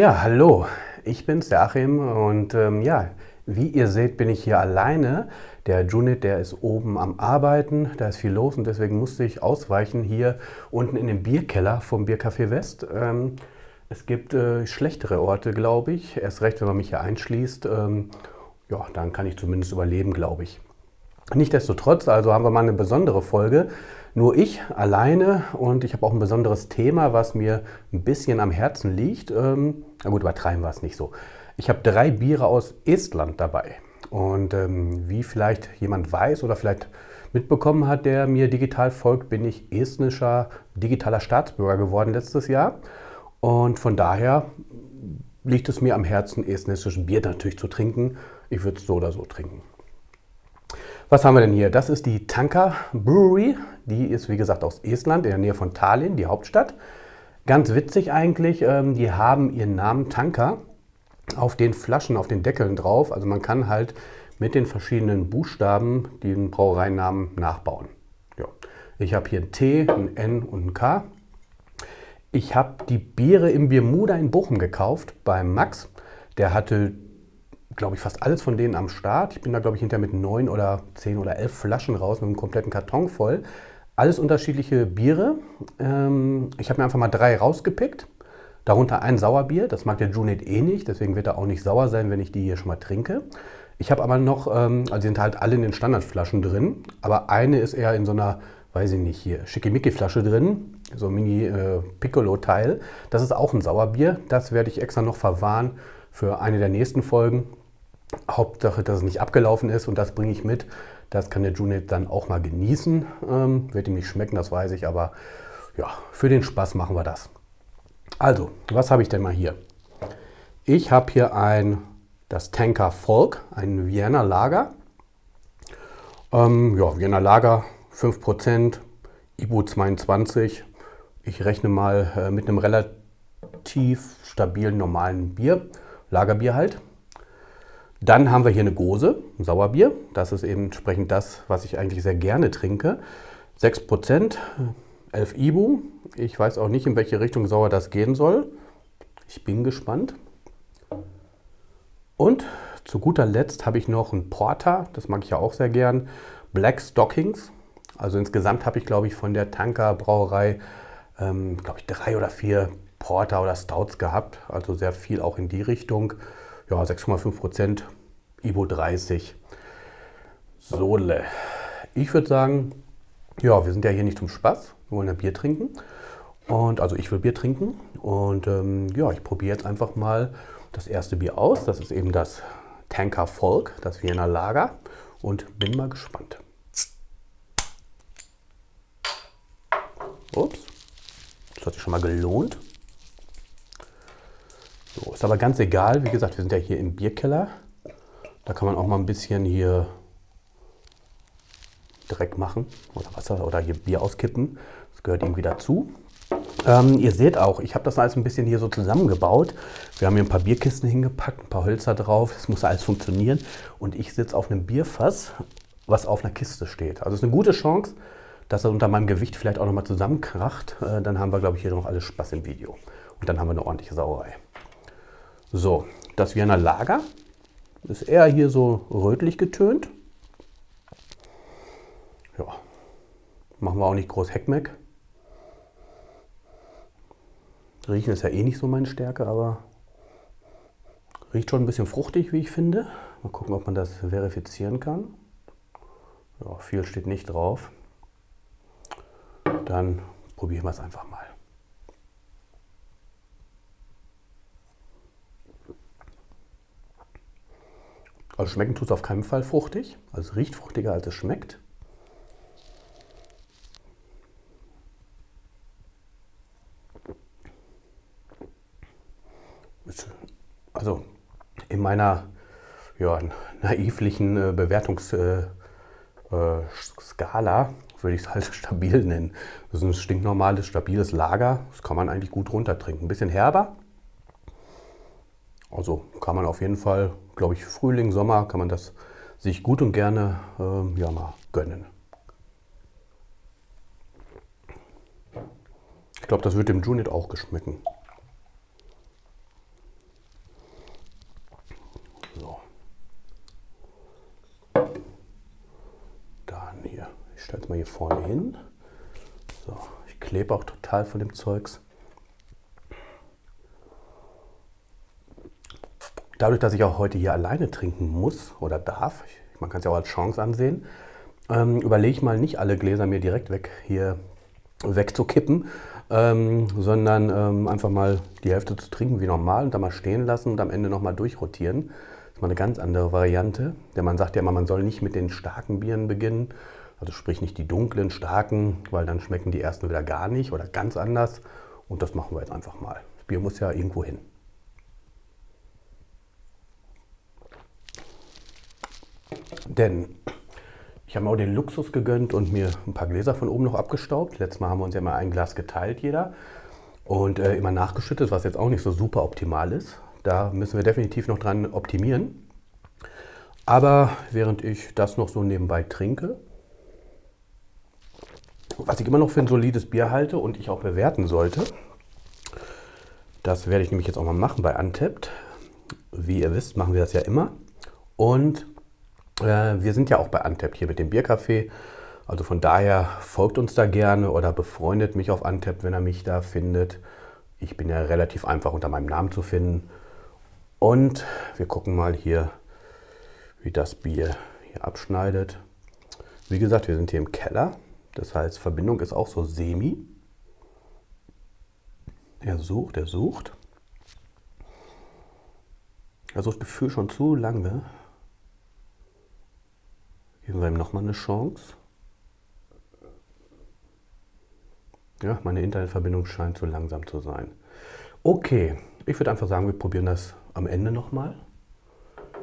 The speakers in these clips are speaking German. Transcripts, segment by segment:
Ja, hallo, ich bin's, der Achim und ähm, ja, wie ihr seht, bin ich hier alleine. Der Junit, der ist oben am Arbeiten, da ist viel los und deswegen musste ich ausweichen hier unten in dem Bierkeller vom Biercafé West. Ähm, es gibt äh, schlechtere Orte, glaube ich, erst recht, wenn man mich hier einschließt. Ähm, ja, dann kann ich zumindest überleben, glaube ich. Nichtsdestotrotz, also haben wir mal eine besondere Folge. Nur ich alleine und ich habe auch ein besonderes Thema, was mir ein bisschen am Herzen liegt. Ähm, na gut, übertreiben wir es nicht so. Ich habe drei Biere aus Estland dabei. Und ähm, wie vielleicht jemand weiß oder vielleicht mitbekommen hat, der mir digital folgt, bin ich estnischer digitaler Staatsbürger geworden letztes Jahr. Und von daher liegt es mir am Herzen, estnisches Bier natürlich zu trinken. Ich würde es so oder so trinken. Was haben wir denn hier? Das ist die Tanka Brewery. Die ist wie gesagt aus Estland, in der Nähe von Tallinn, die Hauptstadt. Ganz witzig eigentlich, ähm, die haben ihren Namen Tanka auf den Flaschen, auf den Deckeln drauf. Also man kann halt mit den verschiedenen Buchstaben den Brauereinamen nachbauen. Ja. Ich habe hier ein T, ein N und ein K. Ich habe die Biere im Biermuda in Bochum gekauft beim Max. Der hatte glaube ich, fast alles von denen am Start. Ich bin da, glaube ich, hinterher mit neun oder zehn oder elf Flaschen raus mit einem kompletten Karton voll. Alles unterschiedliche Biere. Ähm, ich habe mir einfach mal drei rausgepickt. Darunter ein Sauerbier. Das mag der Junet eh nicht, deswegen wird er auch nicht sauer sein, wenn ich die hier schon mal trinke. Ich habe aber noch, ähm, also sind halt alle in den Standardflaschen drin, aber eine ist eher in so einer, weiß ich nicht, hier, Schickimicki-Flasche drin, so ein Mini-Piccolo-Teil. Äh, das ist auch ein Sauerbier. Das werde ich extra noch verwahren für eine der nächsten Folgen. Hauptsache, dass es nicht abgelaufen ist und das bringe ich mit. Das kann der Junet dann auch mal genießen. Ähm, wird ihm nicht schmecken, das weiß ich, aber ja, für den Spaß machen wir das. Also, was habe ich denn mal hier? Ich habe hier ein, das Tanker Volk, ein Vienna Lager. Ähm, ja, Vienna Lager 5%, IBU 22. Ich rechne mal äh, mit einem relativ stabilen normalen Bier, Lagerbier halt. Dann haben wir hier eine Gose, ein Sauerbier. Das ist eben entsprechend das, was ich eigentlich sehr gerne trinke. 6%, 11 Ibu. Ich weiß auch nicht, in welche Richtung sauer das gehen soll. Ich bin gespannt. Und zu guter Letzt habe ich noch ein Porter, das mag ich ja auch sehr gern. Black Stockings. Also insgesamt habe ich, glaube ich, von der Tanker Brauerei, ähm, glaube ich, drei oder vier Porter oder Stouts gehabt. Also sehr viel auch in die Richtung ja, 6,5 Prozent, Ibo 30. Sole. Ich würde sagen, ja, wir sind ja hier nicht zum Spaß, wir wollen ja Bier trinken. Und also ich will Bier trinken und ähm, ja, ich probiere jetzt einfach mal das erste Bier aus. Das ist eben das Tanker Volk, das Wiener Lager und bin mal gespannt. Ups, das hat sich schon mal gelohnt. So, ist aber ganz egal. Wie gesagt, wir sind ja hier im Bierkeller. Da kann man auch mal ein bisschen hier Dreck machen oder Wasser oder hier Bier auskippen. Das gehört irgendwie dazu. Ähm, ihr seht auch, ich habe das alles ein bisschen hier so zusammengebaut. Wir haben hier ein paar Bierkisten hingepackt, ein paar Hölzer drauf. Das muss alles funktionieren. Und ich sitze auf einem Bierfass, was auf einer Kiste steht. Also es ist eine gute Chance, dass er unter meinem Gewicht vielleicht auch nochmal zusammenkracht. Äh, dann haben wir, glaube ich, hier noch alles Spaß im Video. Und dann haben wir eine ordentliche Sauerei. So, das Wiener Lager ist eher hier so rötlich getönt. Ja, machen wir auch nicht groß Heckmeck. Riechen ist ja eh nicht so meine Stärke, aber riecht schon ein bisschen fruchtig, wie ich finde. Mal gucken, ob man das verifizieren kann. Ja, viel steht nicht drauf. Dann probieren wir es einfach mal. Also schmecken tut es auf keinen Fall fruchtig. Also es riecht fruchtiger, als es schmeckt. Also in meiner ja, naivlichen äh, Bewertungsskala äh, äh, würde ich es halt stabil nennen. Das ist ein stinknormales, stabiles Lager. Das kann man eigentlich gut runtertrinken. Ein bisschen herber. Also kann man auf jeden Fall, glaube ich, Frühling, Sommer kann man das sich gut und gerne äh, ja, mal gönnen. Ich glaube, das wird dem Junit auch geschmecken. So. Dann hier. Ich stelle es mal hier vorne hin. So, ich klebe auch total von dem Zeugs. Dadurch, dass ich auch heute hier alleine trinken muss oder darf, man kann es ja auch als Chance ansehen, ähm, überlege ich mal nicht alle Gläser mir direkt weg hier wegzukippen, ähm, sondern ähm, einfach mal die Hälfte zu trinken wie normal und dann mal stehen lassen und am Ende nochmal durchrotieren. Das ist mal eine ganz andere Variante, denn man sagt ja immer, man soll nicht mit den starken Bieren beginnen, also sprich nicht die dunklen, starken, weil dann schmecken die ersten wieder gar nicht oder ganz anders und das machen wir jetzt einfach mal. Das Bier muss ja irgendwo hin. Denn ich habe mir auch den Luxus gegönnt und mir ein paar Gläser von oben noch abgestaubt. Letztes Mal haben wir uns ja mal ein Glas geteilt, jeder. Und äh, immer nachgeschüttet, was jetzt auch nicht so super optimal ist. Da müssen wir definitiv noch dran optimieren. Aber während ich das noch so nebenbei trinke, was ich immer noch für ein solides Bier halte und ich auch bewerten sollte, das werde ich nämlich jetzt auch mal machen bei Untapped. Wie ihr wisst, machen wir das ja immer. Und wir sind ja auch bei Antep hier mit dem Biercafé. Also von daher folgt uns da gerne oder befreundet mich auf Antep, wenn er mich da findet. Ich bin ja relativ einfach unter meinem Namen zu finden. Und wir gucken mal hier, wie das Bier hier abschneidet. Wie gesagt, wir sind hier im Keller. Das heißt, Verbindung ist auch so semi. Er sucht, er sucht. Also das Gefühl schon zu lange. Geben wir ihm nochmal eine Chance. Ja, meine Internetverbindung scheint zu langsam zu sein. Okay, ich würde einfach sagen, wir probieren das am Ende nochmal.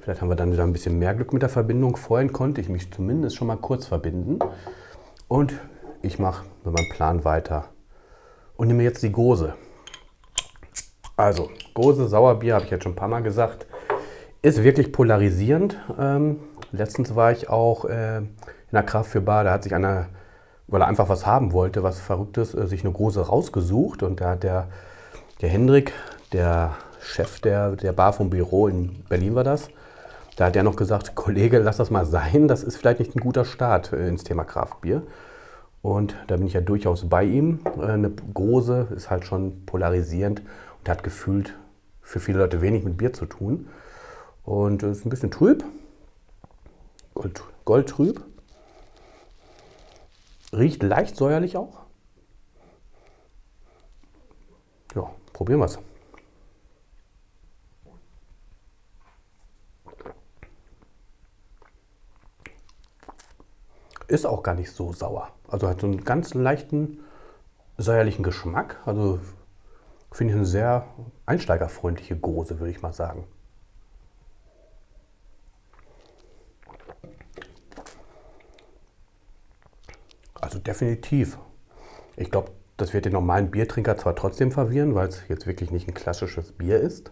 Vielleicht haben wir dann wieder ein bisschen mehr Glück mit der Verbindung. Vorhin konnte ich mich zumindest schon mal kurz verbinden. Und ich mache mit meinem Plan weiter und nehme jetzt die Gose. Also, Gose Sauerbier, habe ich jetzt schon ein paar Mal gesagt, ist wirklich polarisierend. Ähm, Letztens war ich auch äh, in der Kraft für Bar, da hat sich einer, weil er einfach was haben wollte, was Verrücktes, äh, sich eine große rausgesucht und da hat der, der Hendrik, der Chef der, der Bar vom Büro in Berlin war das, da hat er noch gesagt, Kollege, lass das mal sein, das ist vielleicht nicht ein guter Start äh, ins Thema Kraftbier. Und da bin ich ja durchaus bei ihm. Äh, eine große ist halt schon polarisierend und hat gefühlt für viele Leute wenig mit Bier zu tun. Und ist ein bisschen trüb, Gold, goldtrüb. Riecht leicht säuerlich auch. Ja, probieren wir es. Ist auch gar nicht so sauer. Also hat so einen ganz leichten säuerlichen Geschmack. Also finde ich eine sehr einsteigerfreundliche Gose, würde ich mal sagen. Also definitiv. Ich glaube, das wird den normalen Biertrinker zwar trotzdem verwirren, weil es jetzt wirklich nicht ein klassisches Bier ist,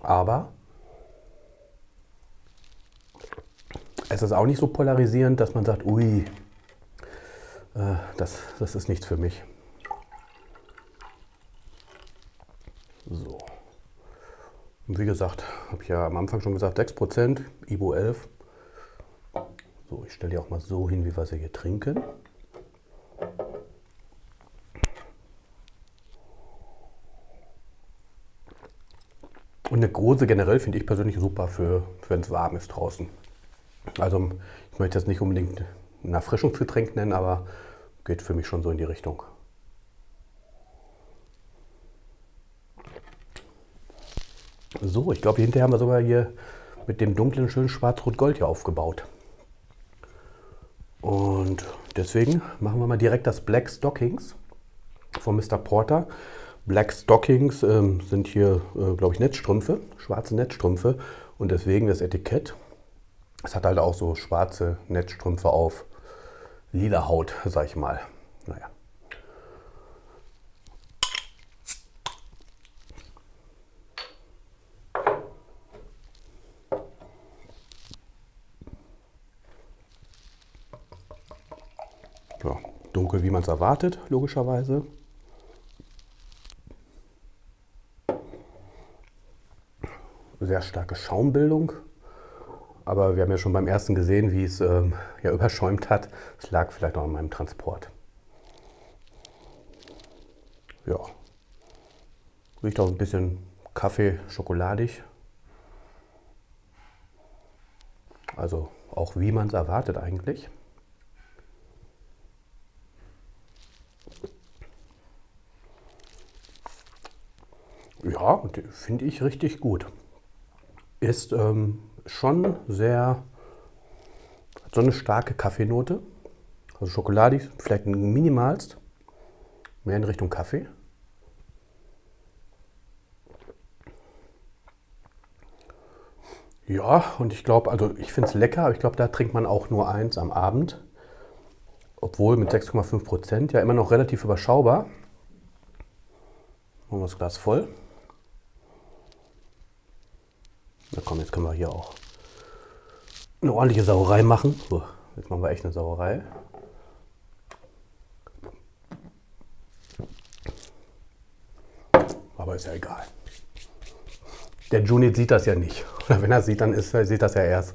aber es ist auch nicht so polarisierend, dass man sagt, ui, äh, das, das ist nichts für mich. So. Und wie gesagt, habe ich ja am Anfang schon gesagt, 6%, Ibo 11. So, ich stelle die auch mal so hin, wie wir sie hier trinken. Und eine große generell finde ich persönlich super für, wenn es warm ist draußen. Also ich möchte das nicht unbedingt ein Erfrischungsgetränk nennen, aber geht für mich schon so in die Richtung. So, ich glaube, hinterher haben wir sogar hier mit dem dunklen schönen Schwarz-Rot-Gold hier aufgebaut. Und deswegen machen wir mal direkt das Black Stockings von Mr. Porter. Black Stockings ähm, sind hier, äh, glaube ich, Netzstrümpfe, schwarze Netzstrümpfe. Und deswegen das Etikett. Es hat halt auch so schwarze Netzstrümpfe auf lila Haut, sag ich mal. Naja. Ja, dunkel, wie man es erwartet, logischerweise. Sehr starke Schaumbildung. Aber wir haben ja schon beim ersten gesehen, wie es ähm, ja überschäumt hat. Es lag vielleicht auch an meinem Transport. Ja. Riecht auch ein bisschen Kaffee, schokoladig. Also auch wie man es erwartet eigentlich. Ja, finde ich richtig gut. Ist ähm, schon sehr, so eine starke Kaffeenote. Also schokoladig, vielleicht minimalst. Mehr in Richtung Kaffee. Ja, und ich glaube, also ich finde es lecker, aber ich glaube, da trinkt man auch nur eins am Abend. Obwohl mit 6,5 Prozent ja immer noch relativ überschaubar. Machen wir das Glas voll. Na komm, jetzt können wir hier auch eine ordentliche Sauerei machen. So, jetzt machen wir echt eine Sauerei. Aber ist ja egal. Der Junit sieht das ja nicht. Oder wenn er sieht, dann ist, sieht das ja erst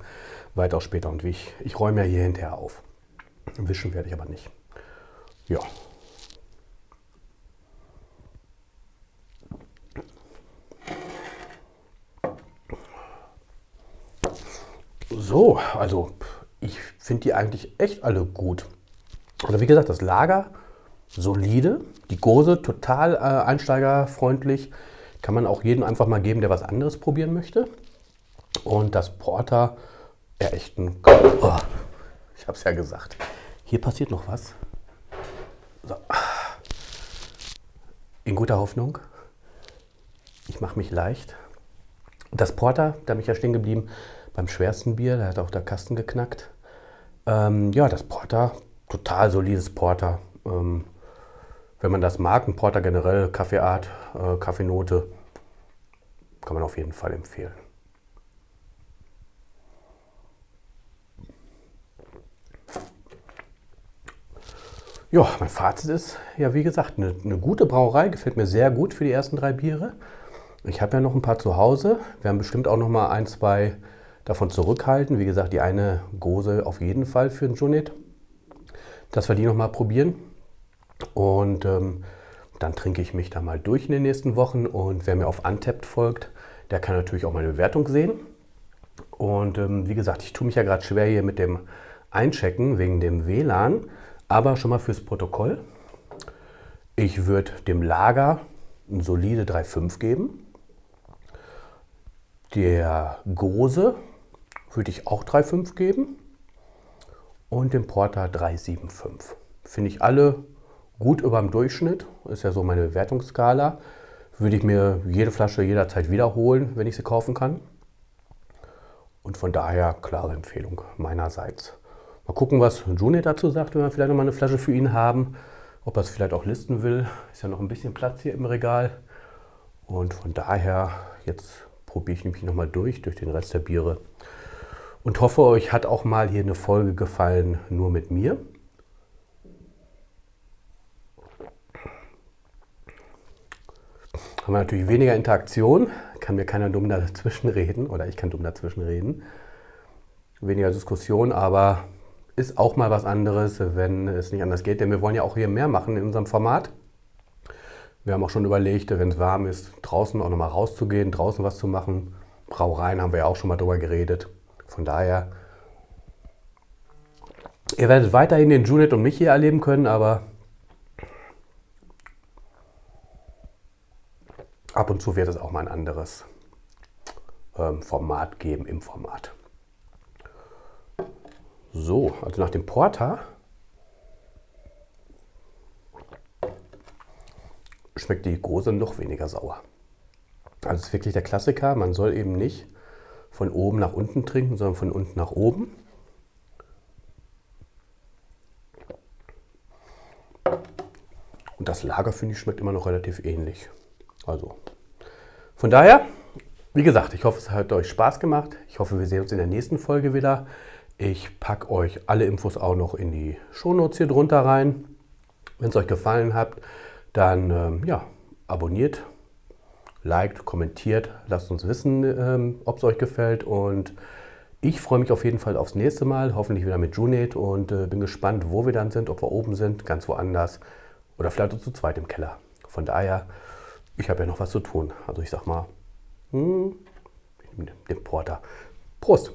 weitaus später. Und wie ich, ich räume ja hier hinterher auf. Wischen werde ich aber nicht. Ja. So, also ich finde die eigentlich echt alle gut. Also wie gesagt, das Lager solide, die Gose total äh, einsteigerfreundlich. Kann man auch jedem einfach mal geben, der was anderes probieren möchte. Und das Porter, ja echt ein... Oh, ich habe es ja gesagt. Hier passiert noch was. So. In guter Hoffnung. Ich mache mich leicht. Das Porter, da bin ich ja stehen geblieben, beim schwersten Bier, da hat auch der Kasten geknackt. Ähm, ja, das Porter, total solides Porter. Ähm, wenn man das mag, ein Porter generell, Kaffeeart, äh, Kaffeenote, kann man auf jeden Fall empfehlen. Ja, mein Fazit ist, ja wie gesagt, eine, eine, gute Brauerei, gefällt mir sehr gut für die ersten drei Biere. Ich habe ja noch ein paar zu Hause, wir werden bestimmt auch noch mal ein, zwei davon zurückhalten. Wie gesagt, die eine Gose auf jeden Fall für den Junet, dass wir die noch mal probieren. Und ähm, dann trinke ich mich da mal durch in den nächsten Wochen. Und wer mir auf Untapped folgt, der kann natürlich auch meine Bewertung sehen. Und ähm, wie gesagt, ich tue mich ja gerade schwer hier mit dem Einchecken wegen dem WLAN. Aber schon mal fürs Protokoll. Ich würde dem Lager eine solide 3,5 geben. Der Gose würde ich auch 3,5 geben. Und dem Porter 3,75. Finde ich alle gut über dem Durchschnitt, ist ja so meine Bewertungsskala. Würde ich mir jede Flasche jederzeit wiederholen, wenn ich sie kaufen kann. Und von daher klare Empfehlung meinerseits. Mal gucken, was Juni dazu sagt, wenn wir vielleicht noch mal eine Flasche für ihn haben. Ob er es vielleicht auch listen will. Ist ja noch ein bisschen Platz hier im Regal. Und von daher, jetzt probiere ich nämlich noch mal durch, durch den Rest der Biere. Und hoffe, euch hat auch mal hier eine Folge gefallen, nur mit mir. haben wir natürlich weniger Interaktion, kann mir keiner dumm dazwischen reden oder ich kann dumm dazwischen reden. Weniger Diskussion, aber ist auch mal was anderes, wenn es nicht anders geht, denn wir wollen ja auch hier mehr machen in unserem Format. Wir haben auch schon überlegt, wenn es warm ist, draußen auch nochmal rauszugehen, draußen was zu machen. Brauereien haben wir ja auch schon mal drüber geredet. Von daher, ihr werdet weiterhin den Junet und mich hier erleben können, aber ab und zu wird es auch mal ein anderes ähm, Format geben im Format. So, also nach dem Porter schmeckt die Gose noch weniger sauer. Also ist wirklich der Klassiker, man soll eben nicht von oben nach unten trinken, sondern von unten nach oben. Und das Lager, finde ich, schmeckt immer noch relativ ähnlich. Also von daher, wie gesagt, ich hoffe, es hat euch Spaß gemacht. Ich hoffe, wir sehen uns in der nächsten Folge wieder. Ich packe euch alle Infos auch noch in die Shownotes hier drunter rein. Wenn es euch gefallen hat, dann ähm, ja, abonniert, liked, kommentiert, lasst uns wissen, ähm, ob es euch gefällt und ich freue mich auf jeden Fall aufs nächste Mal, hoffentlich wieder mit Junet und äh, bin gespannt, wo wir dann sind, ob wir oben sind, ganz woanders oder vielleicht auch zu zweit im Keller. Von daher, ich habe ja noch was zu tun. Also ich sag mal, hm, ich nehme den Porter. Prost!